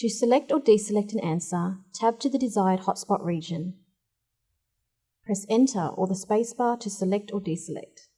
To select or deselect an answer, tab to the desired hotspot region. Press Enter or the spacebar to select or deselect.